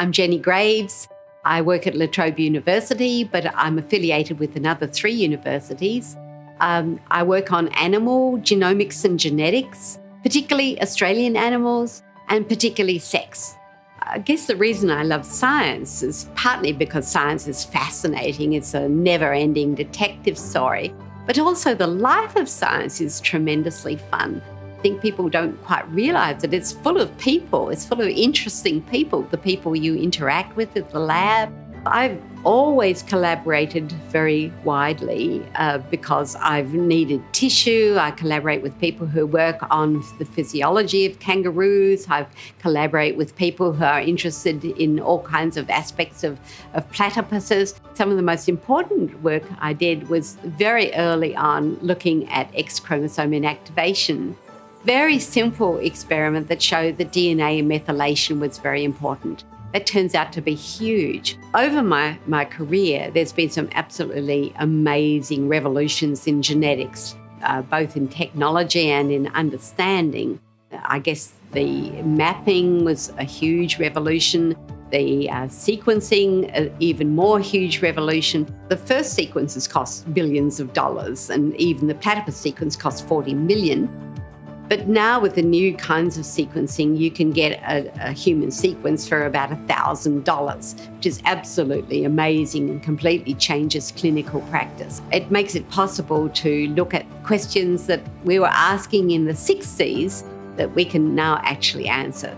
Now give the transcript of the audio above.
I'm Jenny Graves. I work at La Trobe University, but I'm affiliated with another three universities. Um, I work on animal genomics and genetics, particularly Australian animals and particularly sex. I guess the reason I love science is partly because science is fascinating. It's a never ending detective story, but also the life of science is tremendously fun. I think people don't quite realize that it's full of people, it's full of interesting people, the people you interact with at the lab, I've always collaborated very widely uh, because I've needed tissue. I collaborate with people who work on the physiology of kangaroos. I collaborate with people who are interested in all kinds of aspects of, of platypuses. Some of the most important work I did was very early on looking at X chromosome inactivation very simple experiment that showed that DNA methylation was very important. That turns out to be huge. Over my, my career, there's been some absolutely amazing revolutions in genetics, uh, both in technology and in understanding. I guess the mapping was a huge revolution. The uh, sequencing, uh, even more huge revolution. The first sequences cost billions of dollars, and even the platypus sequence cost 40 million. But now with the new kinds of sequencing, you can get a, a human sequence for about $1,000, which is absolutely amazing and completely changes clinical practice. It makes it possible to look at questions that we were asking in the 60s that we can now actually answer.